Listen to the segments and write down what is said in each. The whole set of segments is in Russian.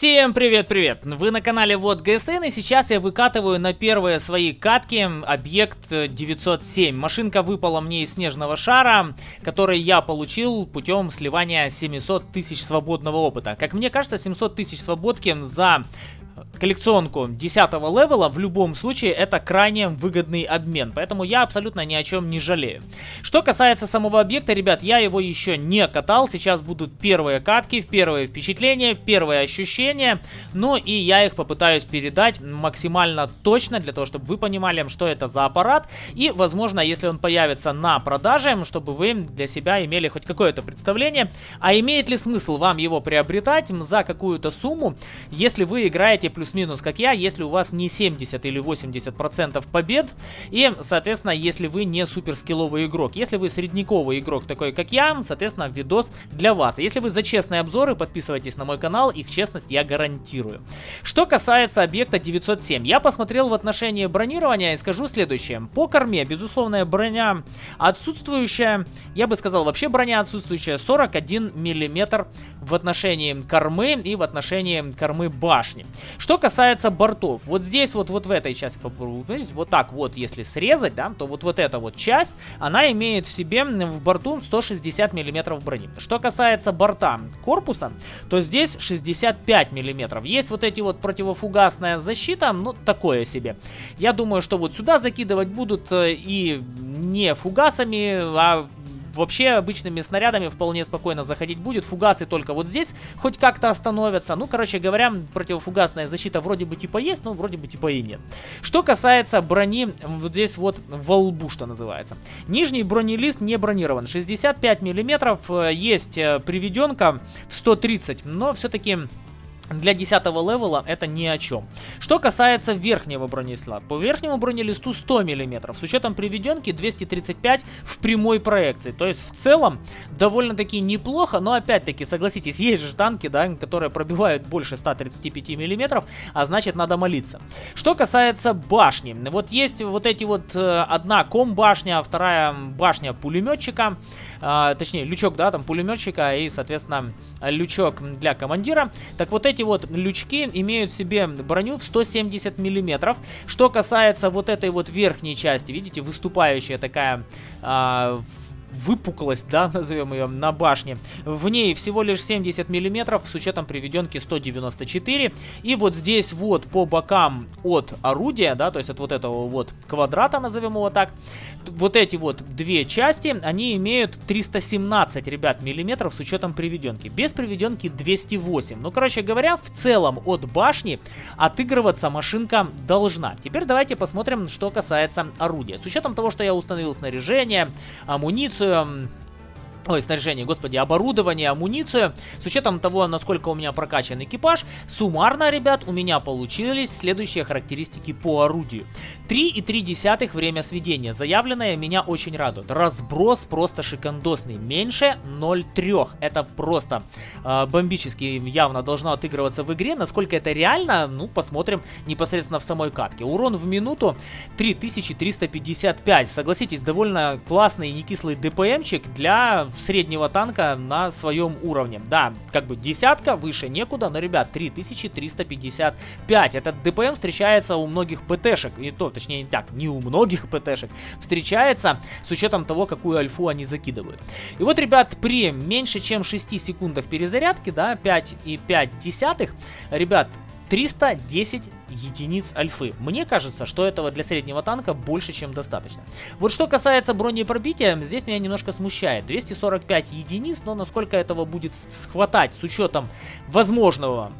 Всем привет-привет! Вы на канале Вот ГСН и сейчас я выкатываю на первые свои катки объект 907. Машинка выпала мне из снежного шара, который я получил путем сливания 700 тысяч свободного опыта. Как мне кажется, 700 тысяч свободки за коллекционку 10 левела, в любом случае это крайне выгодный обмен. Поэтому я абсолютно ни о чем не жалею. Что касается самого объекта, ребят, я его еще не катал. Сейчас будут первые катки, первые впечатления, первые ощущения. Ну и я их попытаюсь передать максимально точно, для того, чтобы вы понимали, что это за аппарат. И, возможно, если он появится на продаже, чтобы вы для себя имели хоть какое-то представление. А имеет ли смысл вам его приобретать за какую-то сумму, если вы играете плюс плюс-минус, как я, если у вас не 70 или 80 процентов побед. И, соответственно, если вы не суперскилловый игрок. Если вы средниковый игрок, такой как я, соответственно, видос для вас. Если вы за честные обзоры, подписывайтесь на мой канал, их честность я гарантирую. Что касается объекта 907, я посмотрел в отношении бронирования и скажу следующее. По корме, безусловная броня отсутствующая, я бы сказал, вообще броня отсутствующая 41 миллиметр в отношении кормы и в отношении кормы башни. Что касается бортов, вот здесь вот, вот в этой части, вот так вот, если срезать, да, то вот, вот эта вот часть, она имеет в себе в борту 160 миллиметров брони. Что касается борта корпуса, то здесь 65 миллиметров. Есть вот эти вот противофугасная защита, ну, такое себе. Я думаю, что вот сюда закидывать будут э, и не фугасами, а вообще обычными снарядами вполне спокойно заходить будет. Фугасы только вот здесь хоть как-то остановятся. Ну, короче говоря, противофугасная защита вроде бы типа есть, но вроде бы типа и нет. Что касается брони, вот здесь вот во лбу, что называется. Нижний бронелист не бронирован. 65 миллиметров, э, есть э, приведенка в 130, но все-таки для 10 левела это ни о чем. Что касается верхнего бронелиста. По верхнему бронелисту 100 мм, с учетом приведенки 235 в прямой проекции. То есть в целом довольно-таки неплохо, но опять-таки, согласитесь, есть же танки, да, которые пробивают больше 135 мм, а значит надо молиться. Что касается башни. Вот есть вот эти вот, э, одна ком-башня, вторая башня пулеметчика, э, точнее лючок, да, там пулеметчика и, соответственно, лючок для командира. Так вот эти эти вот лючки имеют в себе броню в 170 миллиметров. Что касается вот этой вот верхней части, видите, выступающая такая... А, выпуклость, да, назовем ее, на башне. В ней всего лишь 70 миллиметров с учетом приведенки 194. И вот здесь вот по бокам от орудия, да, то есть от вот этого вот квадрата, назовем его так, вот эти вот две части, они имеют 317, ребят, миллиметров с учетом приведенки. Без приведенки 208. Ну, короче говоря, в целом от башни отыгрываться машинка должна. Теперь давайте посмотрим, что касается орудия. С учетом того, что я установил снаряжение, амуницию, амуницию, ой, снаряжение, господи, оборудование, амуницию. С учетом того, насколько у меня прокачан экипаж, суммарно, ребят, у меня получились следующие характеристики по орудию. 3,3 время сведения. Заявленное меня очень радует. Разброс просто шикандосный. Меньше 0,3. Это просто э, бомбически явно должно отыгрываться в игре. Насколько это реально, ну, посмотрим непосредственно в самой катке. Урон в минуту 3355. Согласитесь, довольно классный и не кислый ДПМчик для среднего танка на своем уровне. Да, как бы десятка, выше некуда, но, ребят, 3355. Этот ДПМ встречается у многих ПТшек, и то, точнее, не так, не у многих ПТшек, встречается с учетом того, какую альфу они закидывают. И вот, ребят, при меньше чем 6 секундах перезарядки, да, 5,5 десятых, ребят, 310 единиц альфы. Мне кажется, что этого для среднего танка больше, чем достаточно. Вот что касается бронепробития, здесь меня немножко смущает. 245 единиц, но насколько этого будет схватать с учетом возможного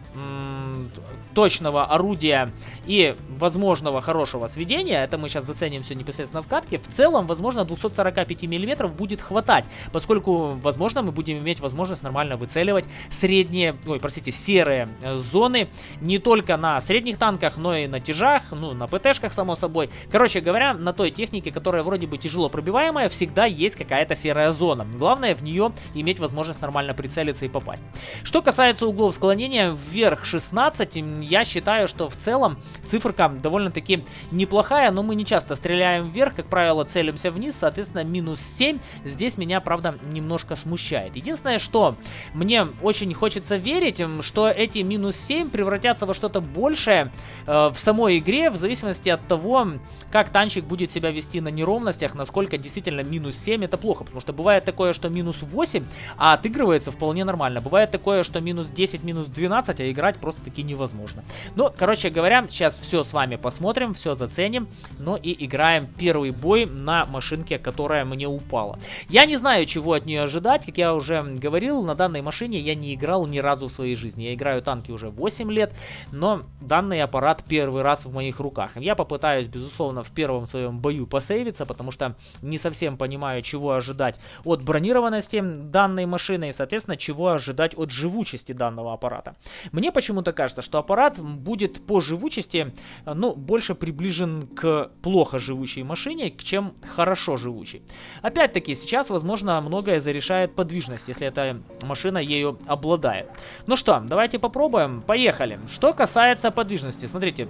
точного орудия и возможного хорошего сведения, это мы сейчас заценим все непосредственно в катке, в целом, возможно, 245 мм будет хватать, поскольку, возможно, мы будем иметь возможность нормально выцеливать средние, ой, простите, серые э, зоны не только на средних танках, танках, но и на тяжах, ну, на ПТшках, само собой. Короче говоря, на той технике, которая вроде бы тяжело пробиваемая, всегда есть какая-то серая зона. Главное в нее иметь возможность нормально прицелиться и попасть. Что касается углов склонения, вверх 16, я считаю, что в целом циферка довольно-таки неплохая, но мы не часто стреляем вверх, как правило, целимся вниз, соответственно, минус 7 здесь меня, правда, немножко смущает. Единственное, что мне очень хочется верить, что эти минус 7 превратятся во что-то большее э, в самой игре, в зависимости от того, как танчик будет себя вести на неровностях, насколько действительно минус 7 это плохо, потому что бывает такое, что минус 8, а отыгрывается вполне нормально. Бывает такое, что минус 10, минус 12, а играть просто-таки невозможно. Ну, короче говоря, сейчас все с вами посмотрим, все заценим, ну и играем первый бой на машинке, которая мне упала. Я не знаю, чего от нее ожидать, как я уже говорил, на данной машине я не играл ни разу в своей жизни. Я играю танки уже 8 лет, но данный аппарат первый раз в моих руках. Я попытаюсь, безусловно, в первом своем бою посейвиться, потому что не совсем понимаю, чего ожидать от бронированности данной машины и, соответственно, чего ожидать от живучести данного аппарата. Мне почему-то кажется, что аппарат будет по живучести, ну, больше приближен к плохо живучей машине, чем хорошо живучей. Опять-таки, сейчас, возможно, многое зарешает подвижность, если эта машина ею обладает. Ну что, давайте попробуем. Поехали. Что касается подвижности, смотрите,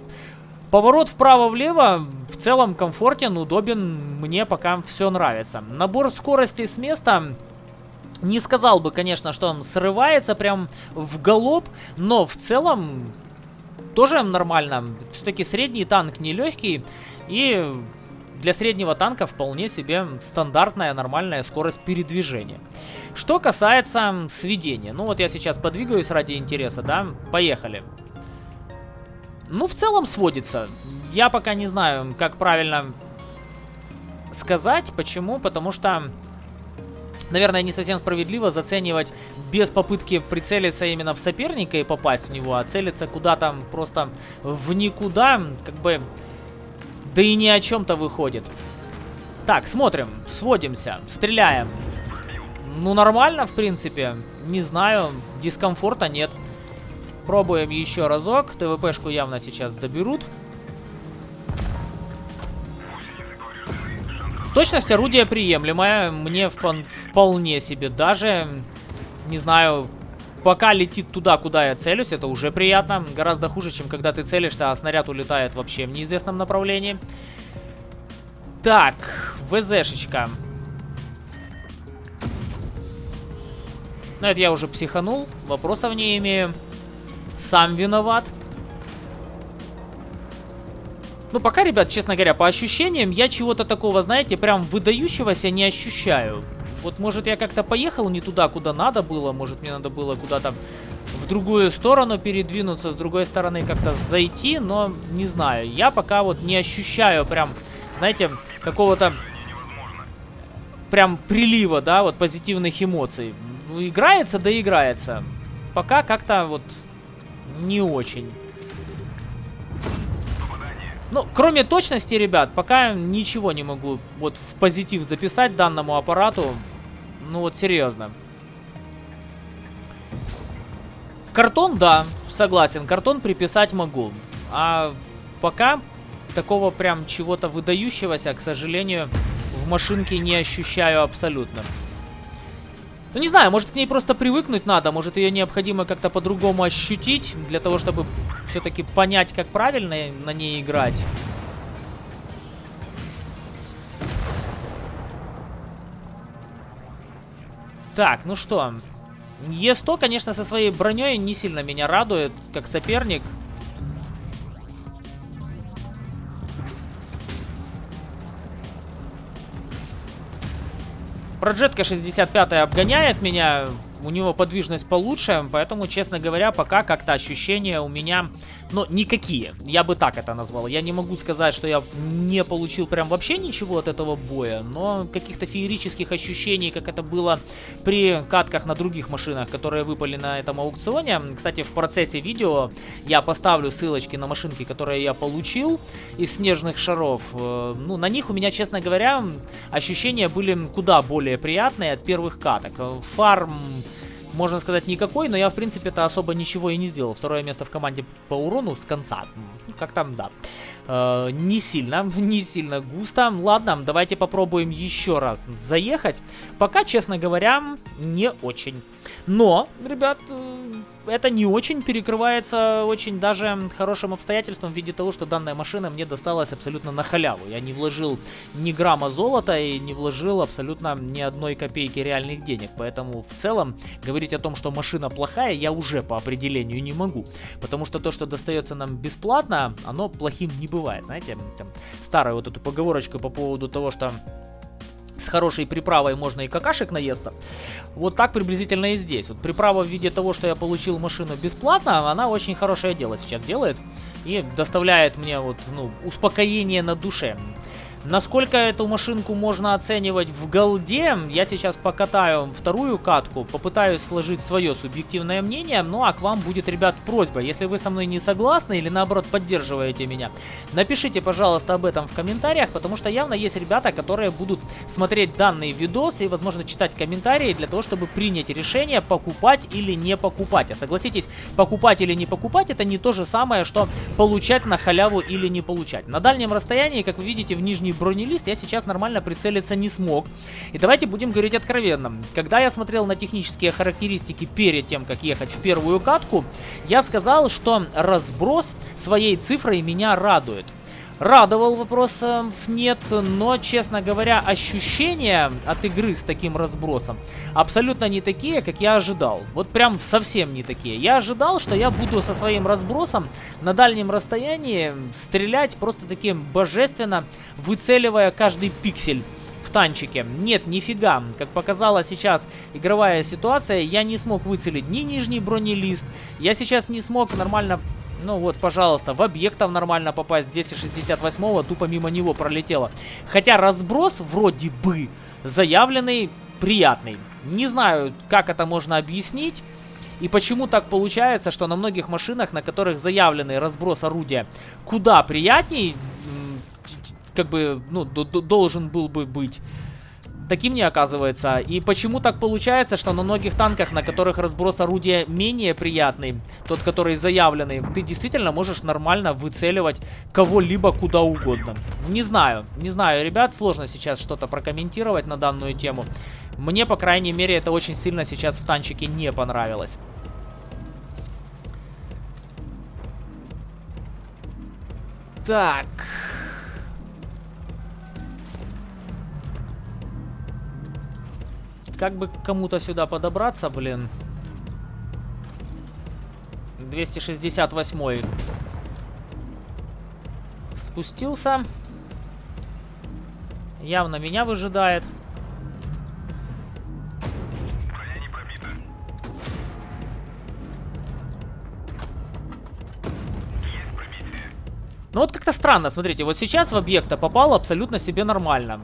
Поворот вправо-влево в целом комфортен, удобен, мне пока все нравится. Набор скорости с места не сказал бы, конечно, что он срывается прям в галоп, но в целом тоже нормально. Все-таки средний танк не легкий и для среднего танка вполне себе стандартная нормальная скорость передвижения. Что касается сведения. Ну вот я сейчас подвигаюсь ради интереса, да? Поехали. Ну, в целом сводится. Я пока не знаю, как правильно сказать. Почему? Потому что, наверное, не совсем справедливо заценивать без попытки прицелиться именно в соперника и попасть в него, а целиться куда-то просто в никуда, как бы, да и ни о чем-то выходит. Так, смотрим, сводимся, стреляем. Ну, нормально, в принципе. Не знаю, дискомфорта нет. Пробуем еще разок. ТВПшку явно сейчас доберут. Точность орудия приемлемая. Мне вполне себе даже. Не знаю, пока летит туда, куда я целюсь, это уже приятно. Гораздо хуже, чем когда ты целишься, а снаряд улетает вообще в неизвестном направлении. Так, ВЗшечка. Ну, это я уже психанул, вопросов не имею. Сам виноват. Ну, пока, ребят, честно говоря, по ощущениям, я чего-то такого, знаете, прям выдающегося не ощущаю. Вот, может, я как-то поехал не туда, куда надо было. Может, мне надо было куда-то в другую сторону передвинуться, с другой стороны как-то зайти, но не знаю. Я пока вот не ощущаю прям, знаете, какого-то прям прилива, да, вот позитивных эмоций. Ну, играется, да играется. Пока как-то вот не очень. Ну, кроме точности, ребят, пока ничего не могу вот в позитив записать данному аппарату. Ну вот, серьезно. Картон, да, согласен, картон приписать могу. А пока такого прям чего-то выдающегося, к сожалению, в машинке не ощущаю абсолютно. Ну, не знаю, может к ней просто привыкнуть надо, может ее необходимо как-то по-другому ощутить, для того, чтобы все-таки понять, как правильно на ней играть. Так, ну что, Е100, конечно, со своей броней не сильно меня радует, как соперник. Проджетка 65 обгоняет меня у него подвижность получше, поэтому, честно говоря, пока как-то ощущения у меня, ну, никакие. Я бы так это назвал. Я не могу сказать, что я не получил прям вообще ничего от этого боя, но каких-то феерических ощущений, как это было при катках на других машинах, которые выпали на этом аукционе. Кстати, в процессе видео я поставлю ссылочки на машинки, которые я получил из снежных шаров. Э, ну, на них у меня, честно говоря, ощущения были куда более приятные от первых каток. Фарм можно сказать, никакой, но я, в принципе-то, особо ничего и не сделал. Второе место в команде по урону с конца. Как там, да. Э, не сильно, не сильно густо. Ладно, давайте попробуем еще раз заехать. Пока, честно говоря, не очень. Но, ребят, э, это не очень перекрывается очень даже хорошим обстоятельством в виде того, что данная машина мне досталась абсолютно на халяву. Я не вложил ни грамма золота и не вложил абсолютно ни одной копейки реальных денег. Поэтому в целом говорить о том, что машина плохая, я уже по определению не могу. Потому что то, что достается нам бесплатно, оно плохим не бывает. Знаете, там, старую вот эту поговорочку по поводу того, что с хорошей приправой можно и какашек наесться. Вот так приблизительно и здесь. Вот приправа в виде того, что я получил машину бесплатно, она очень хорошее дело сейчас делает. И доставляет мне вот, ну, успокоение на душе. Насколько эту машинку можно оценивать в голде, я сейчас покатаю вторую катку, попытаюсь сложить свое субъективное мнение, ну а к вам будет, ребят, просьба, если вы со мной не согласны или наоборот поддерживаете меня, напишите, пожалуйста, об этом в комментариях, потому что явно есть ребята, которые будут смотреть данный видос и, возможно, читать комментарии для того, чтобы принять решение, покупать или не покупать. А согласитесь, покупать или не покупать, это не то же самое, что получать на халяву или не получать. На дальнем расстоянии, как вы видите, в нижней бронелист я сейчас нормально прицелиться не смог. И давайте будем говорить откровенно. Когда я смотрел на технические характеристики перед тем, как ехать в первую катку, я сказал, что разброс своей цифрой меня радует. Радовал вопросов нет, но, честно говоря, ощущения от игры с таким разбросом абсолютно не такие, как я ожидал. Вот прям совсем не такие. Я ожидал, что я буду со своим разбросом на дальнем расстоянии стрелять просто таким божественно, выцеливая каждый пиксель в танчике. Нет, нифига. Как показала сейчас игровая ситуация, я не смог выцелить ни нижний бронелист. Я сейчас не смог нормально ну вот, пожалуйста, в объектов нормально попасть. 268-го тупо мимо него пролетело. Хотя разброс вроде бы заявленный приятный. Не знаю, как это можно объяснить. И почему так получается, что на многих машинах, на которых заявленный разброс орудия куда приятней, как бы, ну, должен был бы быть таким не оказывается. И почему так получается, что на многих танках, на которых разброс орудия менее приятный, тот, который заявленный, ты действительно можешь нормально выцеливать кого-либо куда угодно. Не знаю, не знаю, ребят, сложно сейчас что-то прокомментировать на данную тему. Мне, по крайней мере, это очень сильно сейчас в танчике не понравилось. Так... Как бы кому-то сюда подобраться, блин. 268 Спустился. Явно меня выжидает. Ну вот как-то странно, смотрите, вот сейчас в объекта попал абсолютно себе нормально.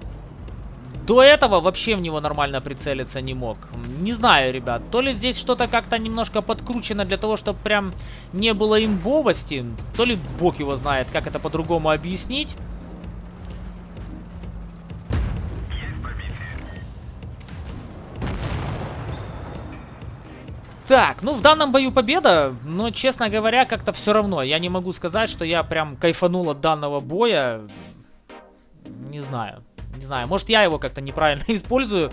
До этого вообще в него нормально прицелиться не мог. Не знаю, ребят. То ли здесь что-то как-то немножко подкручено для того, чтобы прям не было имбовости. То ли бог его знает, как это по-другому объяснить. Так, ну в данном бою победа, но, честно говоря, как-то все равно. Я не могу сказать, что я прям кайфанул от данного боя. Не знаю. Не знаю, может я его как-то неправильно использую,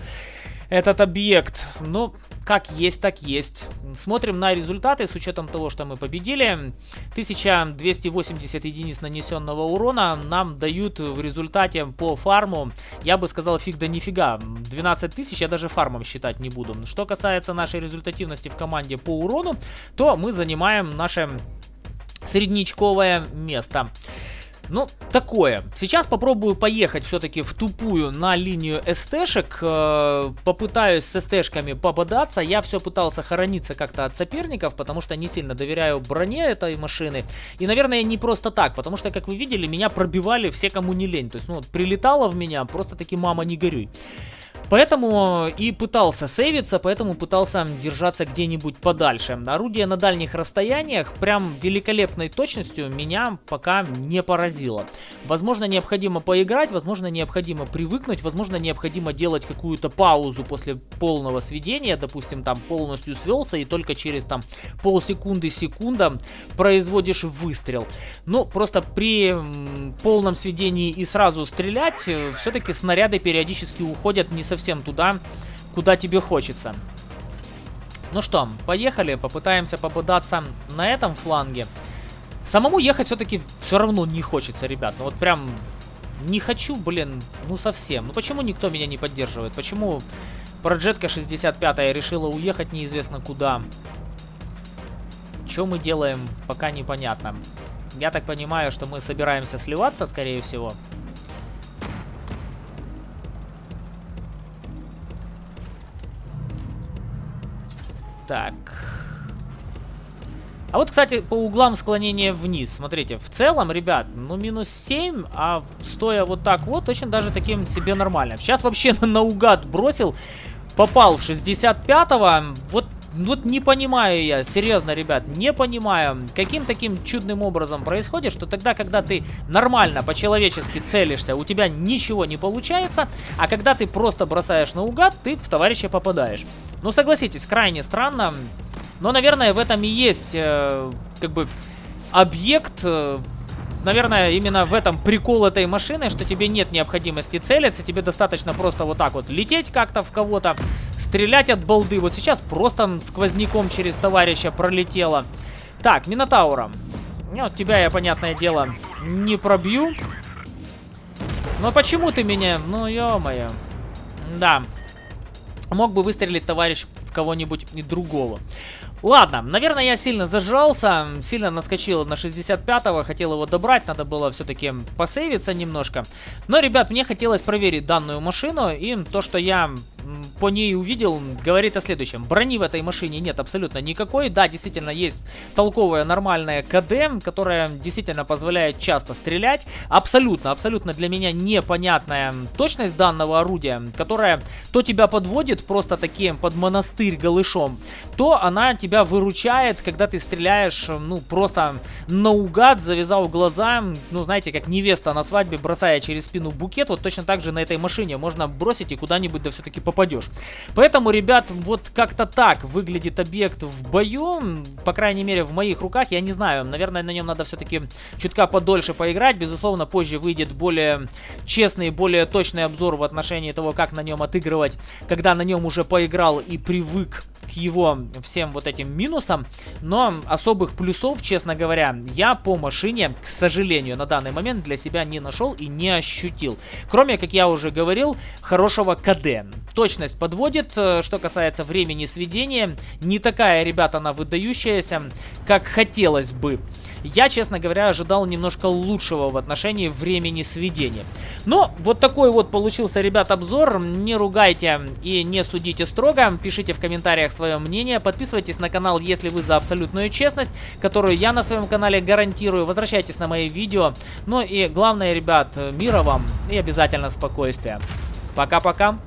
этот объект. Но как есть, так есть. Смотрим на результаты с учетом того, что мы победили. 1280 единиц нанесенного урона нам дают в результате по фарму, я бы сказал, фиг да нифига. 12 тысяч я даже фармом считать не буду. Что касается нашей результативности в команде по урону, то мы занимаем наше среднячковое место. Ну, такое. Сейчас попробую поехать все-таки в тупую на линию СТшек. Э, попытаюсь с СТшками попадаться. Я все пытался хорониться как-то от соперников, потому что не сильно доверяю броне этой машины. И, наверное, не просто так, потому что, как вы видели, меня пробивали все, кому не лень. То есть, ну, прилетало в меня, просто таки мама не горюй. Поэтому и пытался сейвиться, поэтому пытался держаться где-нибудь подальше. Орудие на дальних расстояниях прям великолепной точностью меня пока не поразило. Возможно, необходимо поиграть, возможно, необходимо привыкнуть, возможно, необходимо делать какую-то паузу после полного сведения, допустим, там полностью свелся и только через там полсекунды, секунда производишь выстрел. Ну, просто при полном сведении и сразу стрелять, э, все-таки снаряды периодически уходят не совсем совсем туда, куда тебе хочется. Ну что, поехали, попытаемся попадаться на этом фланге. Самому ехать все-таки все равно не хочется, ребят. Ну вот прям не хочу, блин, ну совсем. Ну почему никто меня не поддерживает? Почему Проджетка 65 решила уехать неизвестно куда? Что мы делаем, пока непонятно. Я так понимаю, что мы собираемся сливаться, скорее всего. Так. А вот, кстати, по углам склонения вниз. Смотрите, в целом, ребят, ну минус 7, а стоя вот так вот, очень даже таким себе нормально. Сейчас вообще наугад бросил, попал в 65-го. Вот вот не понимаю я, серьезно, ребят, не понимаю, каким таким чудным образом происходит, что тогда, когда ты нормально, по-человечески целишься, у тебя ничего не получается, а когда ты просто бросаешь наугад, ты в товарища попадаешь. Ну, согласитесь, крайне странно, но, наверное, в этом и есть, э, как бы, объект э, наверное, именно в этом прикол этой машины, что тебе нет необходимости целиться, тебе достаточно просто вот так вот лететь как-то в кого-то, стрелять от балды. Вот сейчас просто сквозняком через товарища пролетело. Так, Минотаура. Ну, тебя я, понятное дело, не пробью. Но почему ты меня... Ну, ё-моё. Да. Мог бы выстрелить товарищ в кого-нибудь другого. Ладно, наверное, я сильно зажрался, сильно наскочил на 65-го, хотел его добрать, надо было все-таки посейвиться немножко. Но, ребят, мне хотелось проверить данную машину, и то, что я по ней увидел, говорит о следующем. Брони в этой машине нет абсолютно никакой. Да, действительно, есть толковая нормальная КД, которая действительно позволяет часто стрелять. Абсолютно, абсолютно для меня непонятная точность данного орудия, которая то тебя подводит просто таким под монастырь голышом, то она тебя выручает, когда ты стреляешь, ну, просто наугад, завязал глаза, ну, знаете, как невеста на свадьбе, бросая через спину букет, вот точно так же на этой машине можно бросить и куда-нибудь да все-таки попадешь. Поэтому, ребят, вот как-то так выглядит объект в бою, по крайней мере, в моих руках, я не знаю, наверное, на нем надо все-таки чутка подольше поиграть, безусловно, позже выйдет более честный, более точный обзор в отношении того, как на нем отыгрывать, когда на нем уже поиграл и привык к его всем вот этим минусам, но особых плюсов, честно говоря, я по машине, к сожалению, на данный момент для себя не нашел и не ощутил. Кроме, как я уже говорил, хорошего КД. Точность подводит, э, что касается времени сведения, не такая, ребята, она выдающаяся, как хотелось бы. Я, честно говоря, ожидал немножко лучшего в отношении времени сведения. Но вот такой вот получился, ребят, обзор. Не ругайте и не судите строго. Пишите в комментариях свое мнение. Подписывайтесь на канал, если вы за абсолютную честность, которую я на своем канале гарантирую. Возвращайтесь на мои видео. Ну и главное, ребят, мира вам и обязательно спокойствия. Пока-пока.